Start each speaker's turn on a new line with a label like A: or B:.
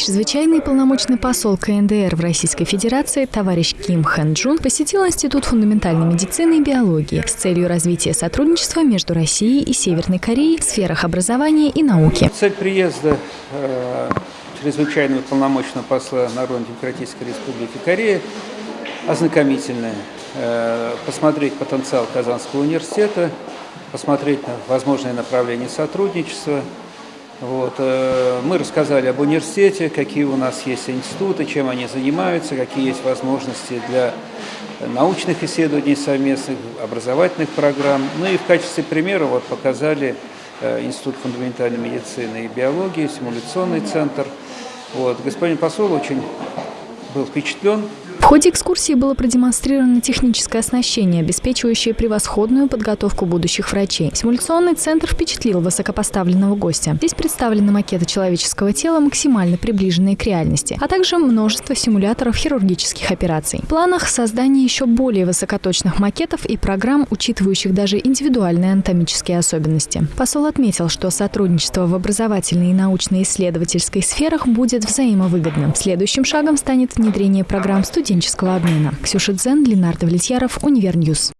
A: Чрезвычайный полномочный посол КНДР в Российской Федерации товарищ Ким Хэн Джун посетил Институт фундаментальной медицины и биологии с целью развития сотрудничества между Россией и Северной Кореей в сферах образования и науки.
B: Цель приезда э, чрезвычайного полномочного посла Народно-демократической республики Корея ознакомительная. Э, посмотреть потенциал Казанского университета, посмотреть на возможные направления сотрудничества. Вот. Э, мы рассказали об университете, какие у нас есть институты, чем они занимаются, какие есть возможности для научных исследований совместных, образовательных программ. Ну и в качестве примера вот показали э, Институт фундаментальной медицины и биологии, симуляционный центр. Вот. Господин посол очень был впечатлен
A: ходе экскурсии было продемонстрировано техническое оснащение, обеспечивающее превосходную подготовку будущих врачей. Симуляционный центр впечатлил высокопоставленного гостя. Здесь представлены макеты человеческого тела, максимально приближенные к реальности, а также множество симуляторов хирургических операций. В планах создание еще более высокоточных макетов и программ, учитывающих даже индивидуальные анатомические особенности. Посол отметил, что сотрудничество в образовательной и научно-исследовательской сферах будет взаимовыгодным. Следующим шагом станет внедрение программ студентов студенческого обмена. Ксюша Дзен, Ленар Давлетьяров, Univer News.